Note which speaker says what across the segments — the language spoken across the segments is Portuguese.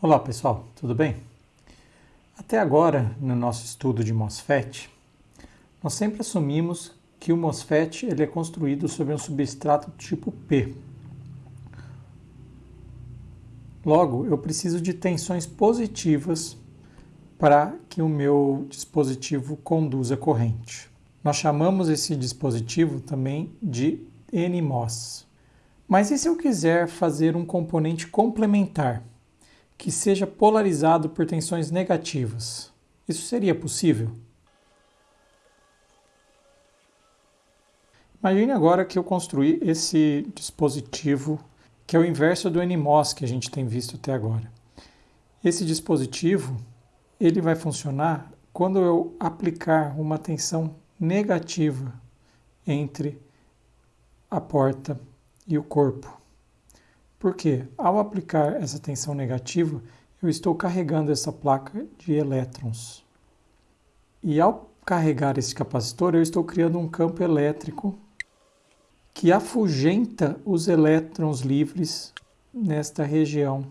Speaker 1: Olá pessoal, tudo bem? Até agora, no nosso estudo de MOSFET, nós sempre assumimos que o MOSFET ele é construído sobre um substrato tipo P. Logo, eu preciso de tensões positivas para que o meu dispositivo conduza corrente. Nós chamamos esse dispositivo também de NMOS. Mas e se eu quiser fazer um componente complementar que seja polarizado por tensões negativas? Isso seria possível? Imagine agora que eu construí esse dispositivo que é o inverso do NMOS que a gente tem visto até agora. Esse dispositivo ele vai funcionar quando eu aplicar uma tensão negativa entre a porta e o corpo. Porque ao aplicar essa tensão negativa, eu estou carregando essa placa de elétrons. E ao carregar esse capacitor, eu estou criando um campo elétrico que afugenta os elétrons livres nesta região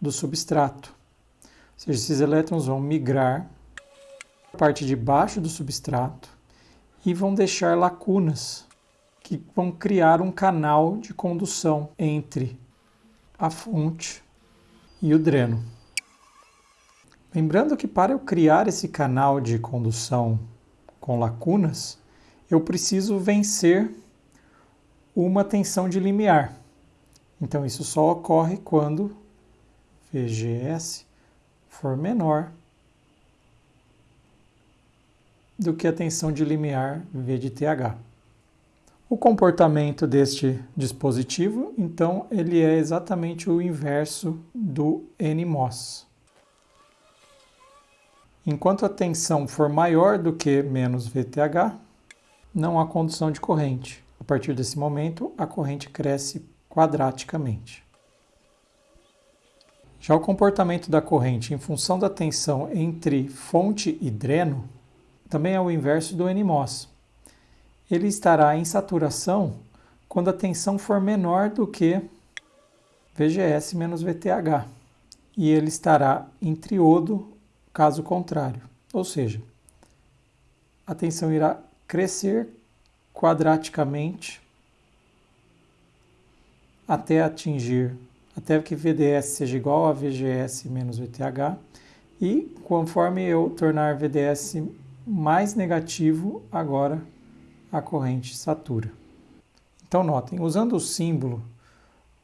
Speaker 1: do substrato. Ou seja, esses elétrons vão migrar para a parte de baixo do substrato e vão deixar lacunas que vão criar um canal de condução entre a fonte e o dreno. Lembrando que para eu criar esse canal de condução com lacunas, eu preciso vencer uma tensão de limiar. Então isso só ocorre quando VGS for menor do que a tensão de limiar V de TH. O comportamento deste dispositivo, então, ele é exatamente o inverso do NMOS. Enquanto a tensão for maior do que menos VTH, não há condução de corrente. A partir desse momento, a corrente cresce quadraticamente. Já o comportamento da corrente em função da tensão entre fonte e dreno também é o inverso do NMOS ele estará em saturação quando a tensão for menor do que VGS menos VTH. E ele estará em triodo caso contrário. Ou seja, a tensão irá crescer quadraticamente até atingir, até que VDS seja igual a VGS menos VTH. E conforme eu tornar VDS mais negativo, agora a corrente satura. Então notem, usando o símbolo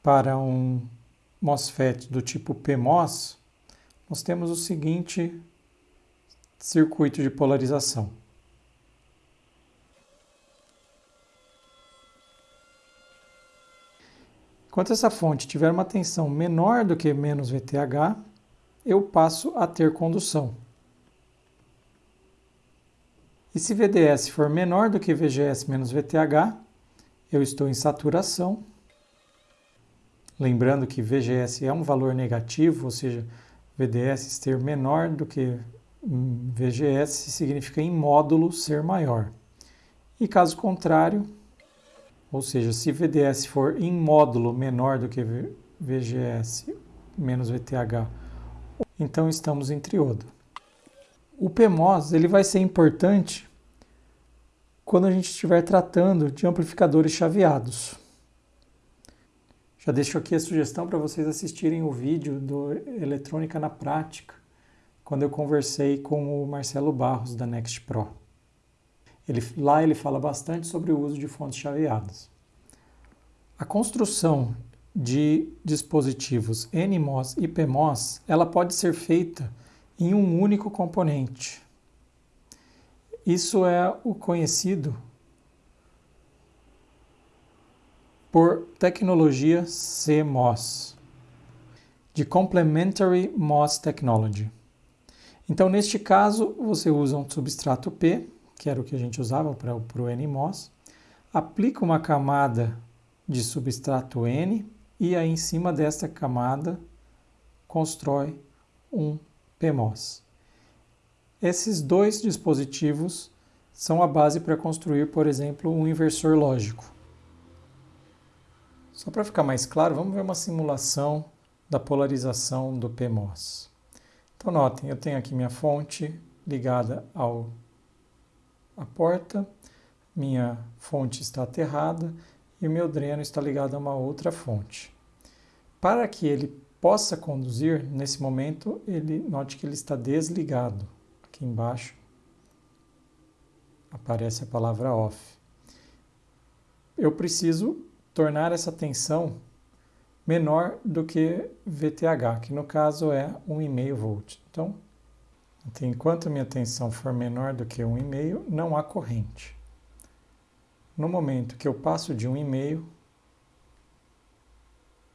Speaker 1: para um MOSFET do tipo PMOS, nós temos o seguinte circuito de polarização. Enquanto essa fonte tiver uma tensão menor do que menos VTH, eu passo a ter condução. E se VDS for menor do que VGS menos VTH, eu estou em saturação. Lembrando que VGS é um valor negativo, ou seja, VDS ter menor do que VGS significa em módulo ser maior. E caso contrário, ou seja, se VDS for em módulo menor do que VGS menos VTH, então estamos em triodo. O PMOS ele vai ser importante quando a gente estiver tratando de amplificadores chaveados. Já deixo aqui a sugestão para vocês assistirem o vídeo do Eletrônica na Prática, quando eu conversei com o Marcelo Barros da Next Pro. Ele, lá ele fala bastante sobre o uso de fontes chaveadas. A construção de dispositivos NMOS e PMOS, ela pode ser feita em um único componente. Isso é o conhecido por tecnologia CMOS, de Complementary MOS Technology. Então, neste caso, você usa um substrato P, que era o que a gente usava para o NMOS, aplica uma camada de substrato N e aí em cima desta camada constrói um PMOS. Esses dois dispositivos são a base para construir, por exemplo, um inversor lógico. Só para ficar mais claro, vamos ver uma simulação da polarização do PMOS. Então notem, eu tenho aqui minha fonte ligada ao a porta, minha fonte está aterrada e o meu dreno está ligado a uma outra fonte. Para que ele possa conduzir, nesse momento, ele note que ele está desligado. Aqui embaixo aparece a palavra off. Eu preciso tornar essa tensão menor do que VTH, que no caso é 1,5 volt. Então, enquanto minha tensão for menor do que 1,5, não há corrente. No momento que eu passo de 1,5,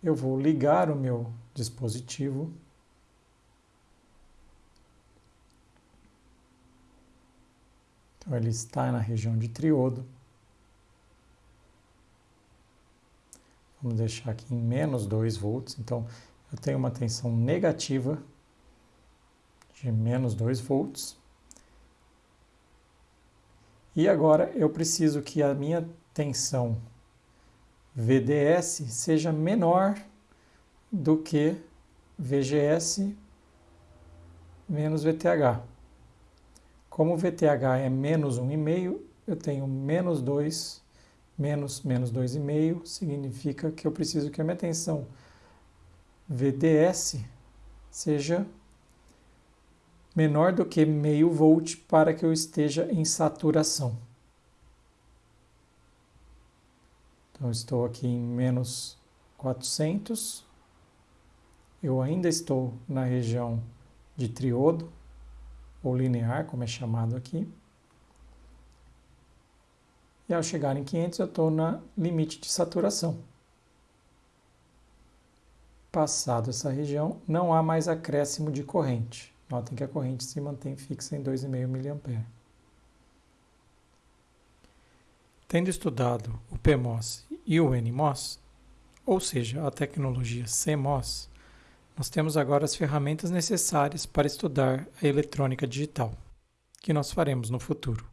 Speaker 1: eu vou ligar o meu dispositivo Então ele está na região de triodo. Vamos deixar aqui em menos 2 volts. Então eu tenho uma tensão negativa de menos 2 volts. E agora eu preciso que a minha tensão VDS seja menor do que VGS menos VTH. Como VTH é menos 1,5, eu tenho menos 2, menos, menos 2,5, significa que eu preciso que a minha tensão VDS seja menor do que meio volt para que eu esteja em saturação. Então, estou aqui em menos 400. Eu ainda estou na região de triodo, ou linear, como é chamado aqui. E ao chegar em 500, eu estou na limite de saturação. Passado essa região, não há mais acréscimo de corrente. Notem que a corrente se mantém fixa em 2,5 mA. Tendo estudado o PMOS e o NMOS, ou seja, a tecnologia CMOS, nós temos agora as ferramentas necessárias para estudar a eletrônica digital, que nós faremos no futuro.